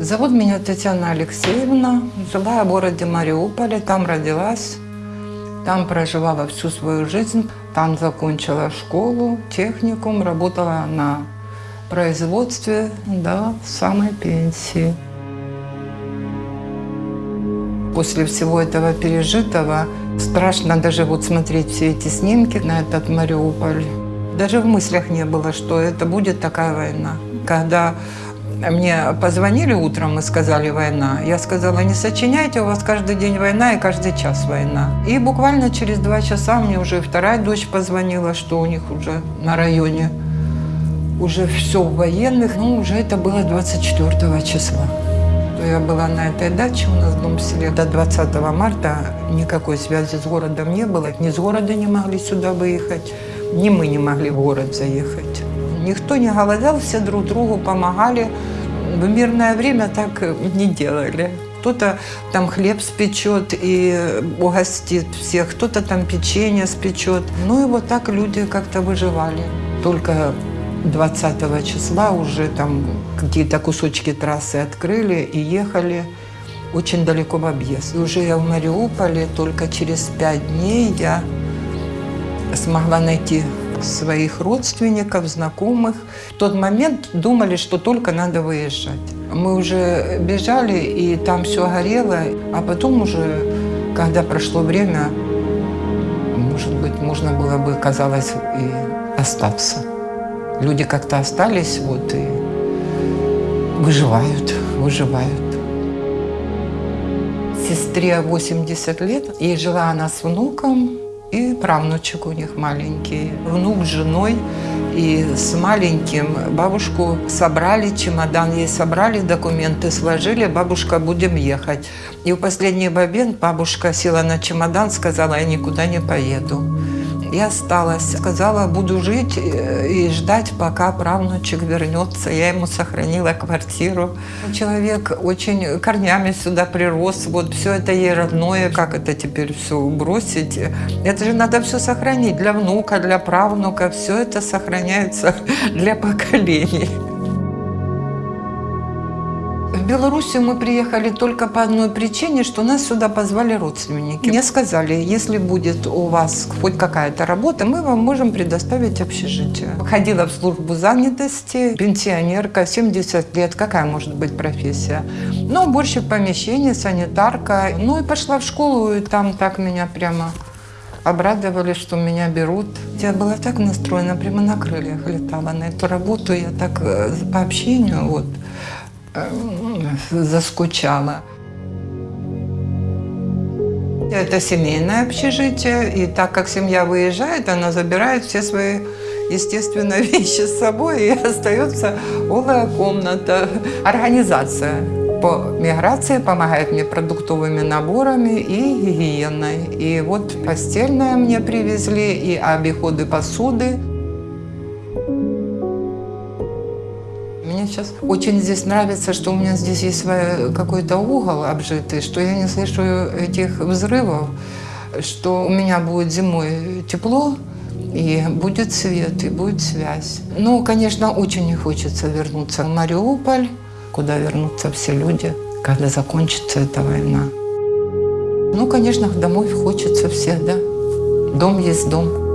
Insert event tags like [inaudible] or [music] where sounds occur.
Зовут меня Татьяна Алексеевна. Жила я в городе Мариуполе, там родилась. Там проживала всю свою жизнь. Там закончила школу, техникум, работала на производстве до самой пенсии. После всего этого пережитого страшно даже вот смотреть все эти снимки на этот Мариуполь. Даже в мыслях не было, что это будет такая война. Когда мне позвонили утром и сказали «война», я сказала «не сочиняйте, у вас каждый день война и каждый час война». И буквально через два часа мне уже вторая дочь позвонила, что у них уже на районе уже все в военных. Ну, уже это было 24 числа. Я была на этой даче у нас в дом селе. До 20 марта никакой связи с городом не было. Ни с города не могли сюда выехать, ни мы не могли в город заехать. Никто не голодал, все друг другу помогали. В мирное время так не делали. Кто-то там хлеб спечет и угостит всех, кто-то там печенье спечет. Ну и вот так люди как-то выживали. Только 20 числа уже там какие-то кусочки трассы открыли и ехали очень далеко в объезд. И уже я в Мариуполе, только через пять дней я смогла найти своих родственников, знакомых. В тот момент думали, что только надо выезжать. Мы уже бежали, и там все горело, а потом уже, когда прошло время, может быть, можно было бы, казалось, и остаться. Люди как-то остались вот и выживают, выживают. Сестре 80 лет, и жила она с внуком, и правнучек у них маленький. Внук с женой и с маленьким бабушку собрали, чемодан ей собрали, документы сложили, бабушка, будем ехать. И в последний момент бабушка села на чемодан, сказала, я никуда не поеду и осталась. Сказала, буду жить э, и ждать, пока правнучек вернется. Я ему сохранила квартиру. Человек очень корнями сюда прирос. Вот все это ей родное. Как это теперь все бросить? Это же надо все сохранить для внука, для правнука. Все это сохраняется [laughs] для поколений. Белоруссию мы приехали только по одной причине, что нас сюда позвали родственники. Мне сказали, если будет у вас хоть какая-то работа, мы вам можем предоставить общежитие. Ходила в службу занятости, пенсионерка, 70 лет, какая может быть профессия? Ну, уборщик помещения, санитарка. Ну и пошла в школу, и там так меня прямо обрадовали, что меня берут. Я была так настроена, прямо на крыльях летала на эту работу. Я так э, по общению вот заскучала. Это семейное общежитие, и так как семья выезжает, она забирает все свои, естественно, [laughs] вещи с собой, и остается голая комната. Организация по миграции помогает мне продуктовыми наборами и гигиеной. И вот постельное мне привезли, и обиходы посуды. Сейчас очень здесь нравится, что у меня здесь есть какой-то угол обжитый, что я не слышу этих взрывов, что у меня будет зимой тепло, и будет свет, и будет связь. Ну, конечно, очень не хочется вернуться в Мариуполь, куда вернутся все люди, когда закончится эта война. Ну, конечно, домой хочется все, да. Дом есть дом.